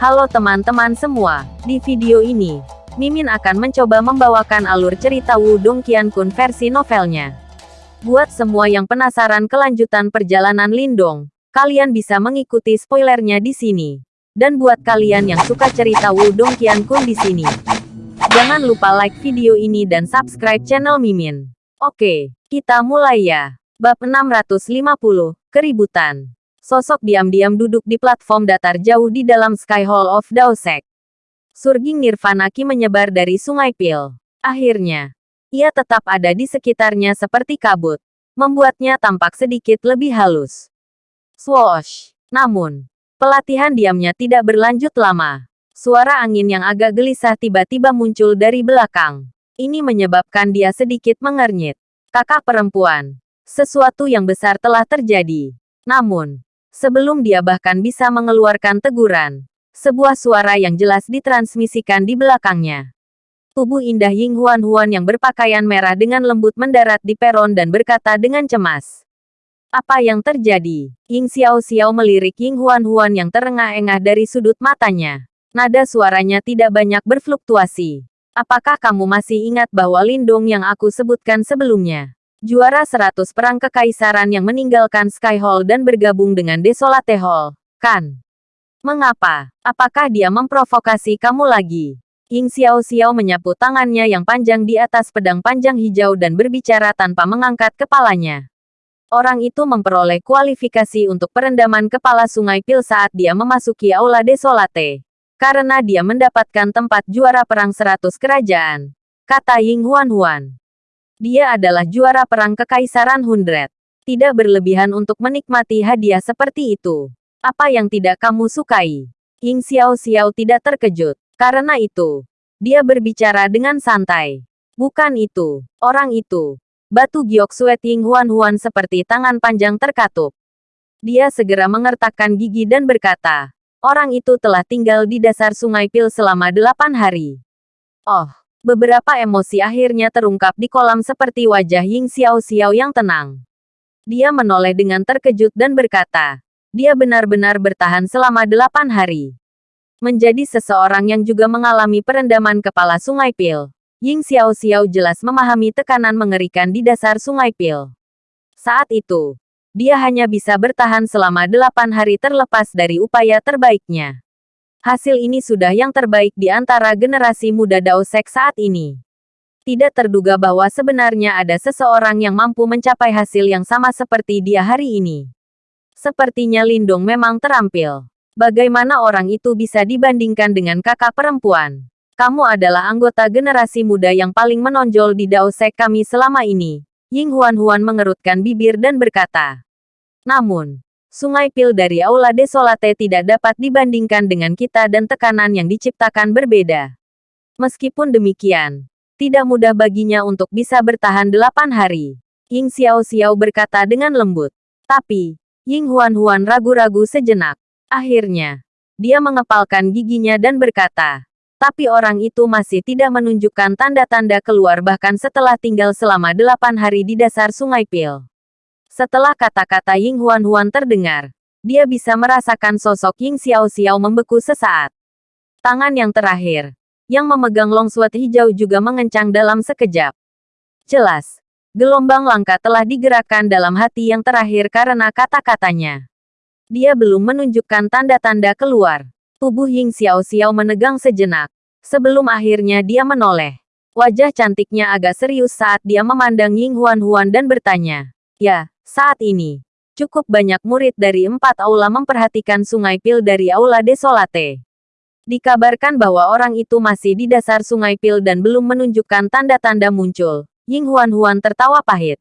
Halo teman-teman semua, di video ini, Mimin akan mencoba membawakan alur cerita Wudong Qiankun versi novelnya. Buat semua yang penasaran kelanjutan perjalanan Lindong, kalian bisa mengikuti spoilernya di sini. Dan buat kalian yang suka cerita Wudong Qiankun di sini, jangan lupa like video ini dan subscribe channel Mimin. Oke, kita mulai ya. Bab 650, Keributan. Sosok diam-diam duduk di platform datar jauh di dalam Sky Hall of Daosek. Surging Nirvana Ki menyebar dari Sungai Pil. Akhirnya, ia tetap ada di sekitarnya seperti kabut, membuatnya tampak sedikit lebih halus. Swoosh! Namun, pelatihan diamnya tidak berlanjut lama. Suara angin yang agak gelisah tiba-tiba muncul dari belakang. Ini menyebabkan dia sedikit mengernyit. Kakak perempuan, sesuatu yang besar telah terjadi. Namun, Sebelum dia bahkan bisa mengeluarkan teguran, sebuah suara yang jelas ditransmisikan di belakangnya. Tubuh indah Ying Huan Huan yang berpakaian merah dengan lembut mendarat di peron dan berkata dengan cemas. Apa yang terjadi? Ying Xiao Xiao melirik Ying Huan Huan yang terengah-engah dari sudut matanya. Nada suaranya tidak banyak berfluktuasi. Apakah kamu masih ingat bahwa Lindong yang aku sebutkan sebelumnya? Juara 100 Perang Kekaisaran yang meninggalkan Sky Hall dan bergabung dengan Desolate Hall, kan? Mengapa? Apakah dia memprovokasi kamu lagi? Ying Xiao Xiao menyapu tangannya yang panjang di atas pedang panjang hijau dan berbicara tanpa mengangkat kepalanya. Orang itu memperoleh kualifikasi untuk perendaman kepala sungai Pil saat dia memasuki Aula Desolate. Karena dia mendapatkan tempat juara perang 100 kerajaan. Kata Ying Huan Huan. Dia adalah juara perang Kekaisaran Hundred. Tidak berlebihan untuk menikmati hadiah seperti itu. Apa yang tidak kamu sukai? Ying Xiao Xiao tidak terkejut. Karena itu, dia berbicara dengan santai. Bukan itu, orang itu. Batu giok suet Ying Huan Huan seperti tangan panjang terkatup. Dia segera mengertakkan gigi dan berkata, orang itu telah tinggal di dasar sungai Pil selama delapan hari. Oh, Beberapa emosi akhirnya terungkap di kolam seperti wajah Ying Xiao Xiao yang tenang. Dia menoleh dengan terkejut dan berkata, dia benar-benar bertahan selama delapan hari. Menjadi seseorang yang juga mengalami perendaman kepala Sungai Pil, Ying Xiao Xiao jelas memahami tekanan mengerikan di dasar Sungai Pil. Saat itu, dia hanya bisa bertahan selama delapan hari terlepas dari upaya terbaiknya. Hasil ini sudah yang terbaik di antara generasi muda Daosek saat ini. Tidak terduga bahwa sebenarnya ada seseorang yang mampu mencapai hasil yang sama seperti dia hari ini. Sepertinya Lindong memang terampil. Bagaimana orang itu bisa dibandingkan dengan kakak perempuan? Kamu adalah anggota generasi muda yang paling menonjol di Daosek kami selama ini. Ying Huan Huan mengerutkan bibir dan berkata. Namun, Sungai Pil dari Aula Desolate tidak dapat dibandingkan dengan kita dan tekanan yang diciptakan berbeda. Meskipun demikian, tidak mudah baginya untuk bisa bertahan delapan hari. Ying Xiao Xiao berkata dengan lembut. Tapi, Ying Huan Huan ragu-ragu sejenak. Akhirnya, dia mengepalkan giginya dan berkata, tapi orang itu masih tidak menunjukkan tanda-tanda keluar bahkan setelah tinggal selama delapan hari di dasar Sungai Pil. Setelah kata-kata Ying Huan Huan terdengar, dia bisa merasakan sosok Ying Xiao Xiao membeku sesaat. Tangan yang terakhir, yang memegang longsword hijau juga mengencang dalam sekejap. Jelas, gelombang langka telah digerakkan dalam hati yang terakhir karena kata-katanya. Dia belum menunjukkan tanda-tanda keluar. Tubuh Ying Xiao Xiao menegang sejenak. Sebelum akhirnya dia menoleh. Wajah cantiknya agak serius saat dia memandang Ying Huan Huan dan bertanya. Ya, saat ini, cukup banyak murid dari empat aula memperhatikan sungai Pil dari aula Desolate. Dikabarkan bahwa orang itu masih di dasar sungai Pil dan belum menunjukkan tanda-tanda muncul. Ying Huan Huan tertawa pahit.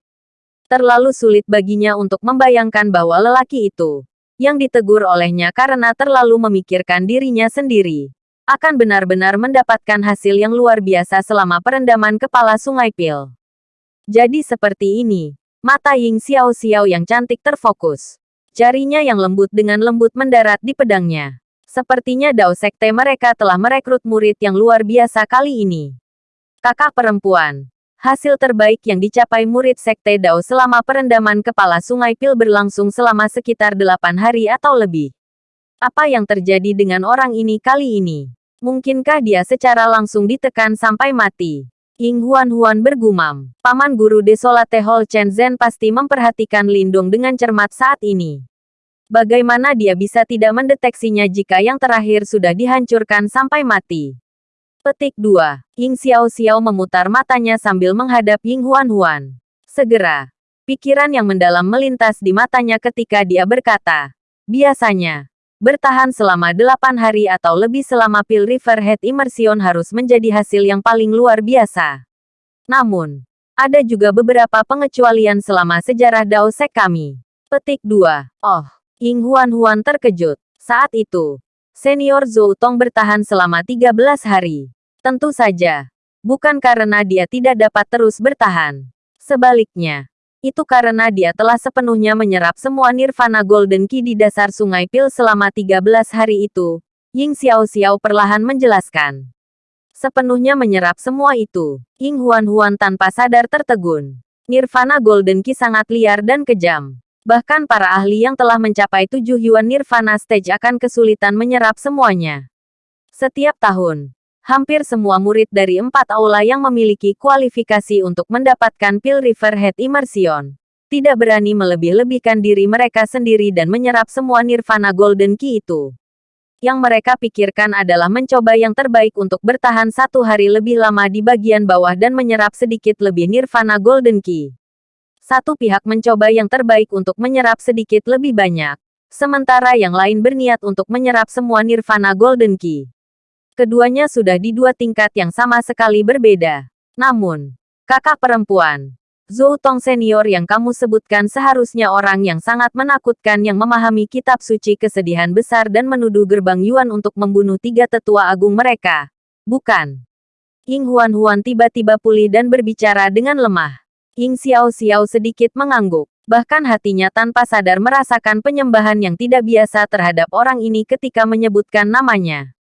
Terlalu sulit baginya untuk membayangkan bahwa lelaki itu, yang ditegur olehnya karena terlalu memikirkan dirinya sendiri, akan benar-benar mendapatkan hasil yang luar biasa selama perendaman kepala sungai Pil. Jadi seperti ini, Mata Ying Xiao Xiao yang cantik terfokus. Jarinya yang lembut dengan lembut mendarat di pedangnya. Sepertinya Dao Sekte mereka telah merekrut murid yang luar biasa kali ini. Kakak perempuan. Hasil terbaik yang dicapai murid Sekte Dao selama perendaman kepala Sungai Pil berlangsung selama sekitar delapan hari atau lebih. Apa yang terjadi dengan orang ini kali ini? Mungkinkah dia secara langsung ditekan sampai mati? Ying Huan Huan bergumam. Paman guru Desolate Hall Chen Zhen pasti memperhatikan Lindung dengan cermat saat ini. Bagaimana dia bisa tidak mendeteksinya jika yang terakhir sudah dihancurkan sampai mati? Petik 2. Ying Xiao Xiao memutar matanya sambil menghadap Ying Huan Huan. Segera, pikiran yang mendalam melintas di matanya ketika dia berkata, biasanya, Bertahan selama delapan hari atau lebih selama Pil River Head Immersion harus menjadi hasil yang paling luar biasa. Namun, ada juga beberapa pengecualian selama sejarah Dao Sek kami. Petik 2. Oh, Ying Huan Huan terkejut. Saat itu, senior Zhou Tong bertahan selama 13 hari. Tentu saja, bukan karena dia tidak dapat terus bertahan. Sebaliknya, itu karena dia telah sepenuhnya menyerap semua nirvana golden key di dasar sungai Pil selama 13 hari itu. Ying Xiao Xiao perlahan menjelaskan. Sepenuhnya menyerap semua itu. Ying Huan Huan tanpa sadar tertegun. Nirvana golden key sangat liar dan kejam. Bahkan para ahli yang telah mencapai tujuh Yuan Nirvana Stage akan kesulitan menyerap semuanya. Setiap tahun, hampir semua murid dari empat aula yang memiliki kualifikasi untuk mendapatkan Pil River Head Immersion. Tidak berani melebih-lebihkan diri mereka sendiri dan menyerap semua Nirvana Golden Key itu. Yang mereka pikirkan adalah mencoba yang terbaik untuk bertahan satu hari lebih lama di bagian bawah dan menyerap sedikit lebih Nirvana Golden Key. Satu pihak mencoba yang terbaik untuk menyerap sedikit lebih banyak. Sementara yang lain berniat untuk menyerap semua Nirvana Golden Key. Keduanya sudah di dua tingkat yang sama sekali berbeda. Namun, kakak perempuan, Zhou Tong senior yang kamu sebutkan seharusnya orang yang sangat menakutkan yang memahami kitab suci kesedihan besar dan menuduh gerbang Yuan untuk membunuh tiga tetua agung mereka. Bukan. Ying Huan Huan tiba-tiba pulih dan berbicara dengan lemah. Ying Xiao Xiao sedikit mengangguk. Bahkan hatinya tanpa sadar merasakan penyembahan yang tidak biasa terhadap orang ini ketika menyebutkan namanya.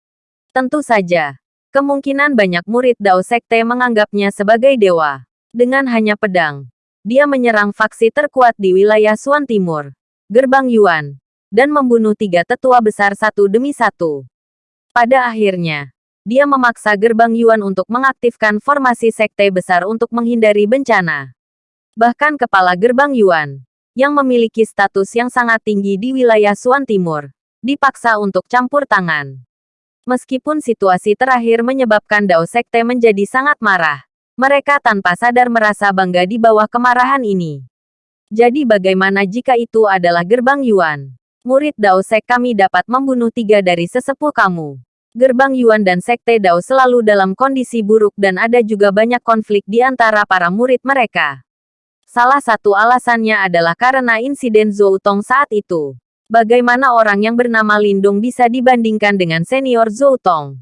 Tentu saja, kemungkinan banyak murid Dao Sekte menganggapnya sebagai dewa. Dengan hanya pedang, dia menyerang faksi terkuat di wilayah Suan Timur, Gerbang Yuan, dan membunuh tiga tetua besar satu demi satu. Pada akhirnya, dia memaksa Gerbang Yuan untuk mengaktifkan formasi sekte besar untuk menghindari bencana. Bahkan kepala Gerbang Yuan, yang memiliki status yang sangat tinggi di wilayah Suan Timur, dipaksa untuk campur tangan. Meskipun situasi terakhir menyebabkan Dao Sekte menjadi sangat marah, mereka tanpa sadar merasa bangga di bawah kemarahan ini. Jadi bagaimana jika itu adalah gerbang Yuan? Murid Dao Sek kami dapat membunuh tiga dari sesepuh kamu. Gerbang Yuan dan Sekte Dao selalu dalam kondisi buruk dan ada juga banyak konflik di antara para murid mereka. Salah satu alasannya adalah karena insiden Zhou Tong saat itu. Bagaimana orang yang bernama Lindung bisa dibandingkan dengan senior Zhou Tong?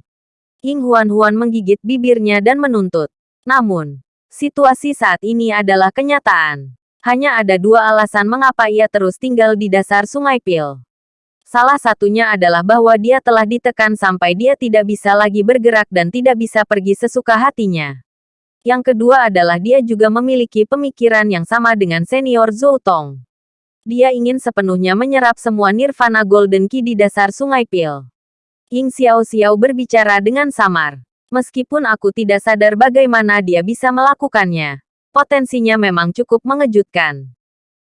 Ying Huan Huan menggigit bibirnya dan menuntut. Namun, situasi saat ini adalah kenyataan. Hanya ada dua alasan mengapa ia terus tinggal di dasar sungai Pil. Salah satunya adalah bahwa dia telah ditekan sampai dia tidak bisa lagi bergerak dan tidak bisa pergi sesuka hatinya. Yang kedua adalah dia juga memiliki pemikiran yang sama dengan senior Zhou Tong. Dia ingin sepenuhnya menyerap semua nirvana golden key di dasar sungai Pil. Ying Xiao Xiao berbicara dengan samar. Meskipun aku tidak sadar bagaimana dia bisa melakukannya. Potensinya memang cukup mengejutkan.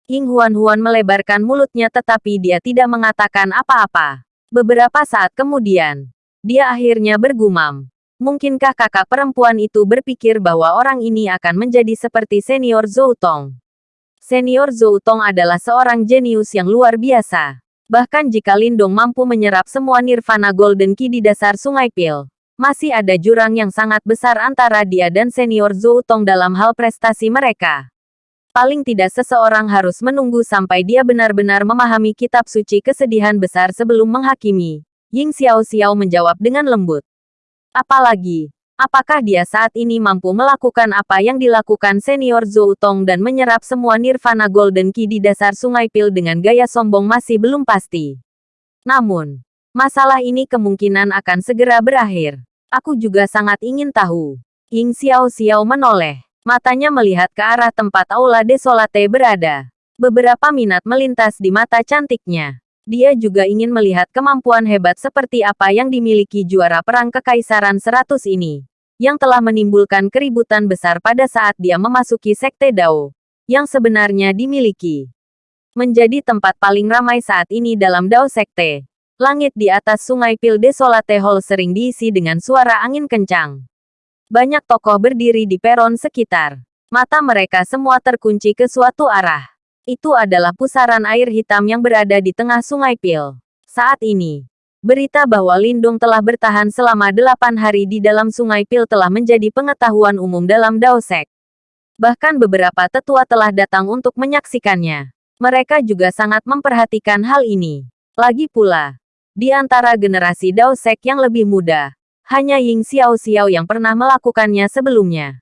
Ying Huan Huan melebarkan mulutnya tetapi dia tidak mengatakan apa-apa. Beberapa saat kemudian, dia akhirnya bergumam. Mungkinkah kakak perempuan itu berpikir bahwa orang ini akan menjadi seperti senior Zhou Tong? Senior Zhou Tong adalah seorang jenius yang luar biasa. Bahkan jika Lindong mampu menyerap semua Nirvana Golden Key di dasar Sungai Pil, masih ada jurang yang sangat besar antara dia dan senior Zhou Tong dalam hal prestasi mereka. Paling tidak seseorang harus menunggu sampai dia benar-benar memahami kitab suci kesedihan besar sebelum menghakimi. Ying Xiao Xiao menjawab dengan lembut. Apalagi, Apakah dia saat ini mampu melakukan apa yang dilakukan senior Zhou Tong dan menyerap semua Nirvana Golden Key di dasar Sungai Pil dengan gaya sombong masih belum pasti. Namun, masalah ini kemungkinan akan segera berakhir. Aku juga sangat ingin tahu. Ying Xiao Xiao menoleh. Matanya melihat ke arah tempat Aula Desolate berada. Beberapa minat melintas di mata cantiknya. Dia juga ingin melihat kemampuan hebat seperti apa yang dimiliki juara perang kekaisaran 100 ini, yang telah menimbulkan keributan besar pada saat dia memasuki Sekte Dao, yang sebenarnya dimiliki. Menjadi tempat paling ramai saat ini dalam Dao Sekte. Langit di atas sungai Pil Desolate Hall sering diisi dengan suara angin kencang. Banyak tokoh berdiri di peron sekitar. Mata mereka semua terkunci ke suatu arah. Itu adalah pusaran air hitam yang berada di tengah sungai Pil. Saat ini, berita bahwa Lindung telah bertahan selama delapan hari di dalam sungai Pil telah menjadi pengetahuan umum dalam Daosek. Bahkan beberapa tetua telah datang untuk menyaksikannya. Mereka juga sangat memperhatikan hal ini. Lagi pula, di antara generasi Daosek yang lebih muda, hanya Ying Xiao Xiao yang pernah melakukannya sebelumnya.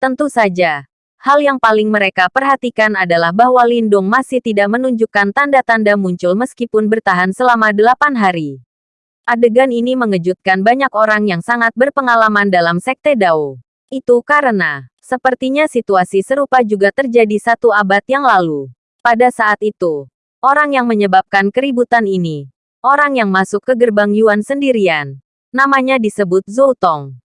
Tentu saja, Hal yang paling mereka perhatikan adalah bahwa Lindung masih tidak menunjukkan tanda-tanda muncul meskipun bertahan selama delapan hari. Adegan ini mengejutkan banyak orang yang sangat berpengalaman dalam Sekte Dao. Itu karena, sepertinya situasi serupa juga terjadi satu abad yang lalu. Pada saat itu, orang yang menyebabkan keributan ini, orang yang masuk ke gerbang Yuan sendirian, namanya disebut Zhou Tong.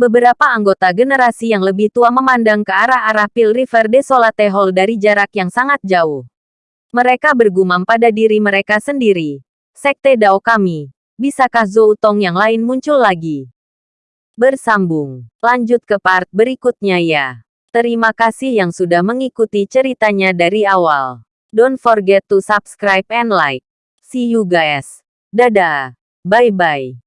Beberapa anggota generasi yang lebih tua memandang ke arah-arah Pil River Desolate Hall dari jarak yang sangat jauh. Mereka bergumam pada diri mereka sendiri. Sekte Dao kami. Bisakah Zhou Tong yang lain muncul lagi? Bersambung. Lanjut ke part berikutnya ya. Terima kasih yang sudah mengikuti ceritanya dari awal. Don't forget to subscribe and like. See you guys. Dadah. Bye-bye.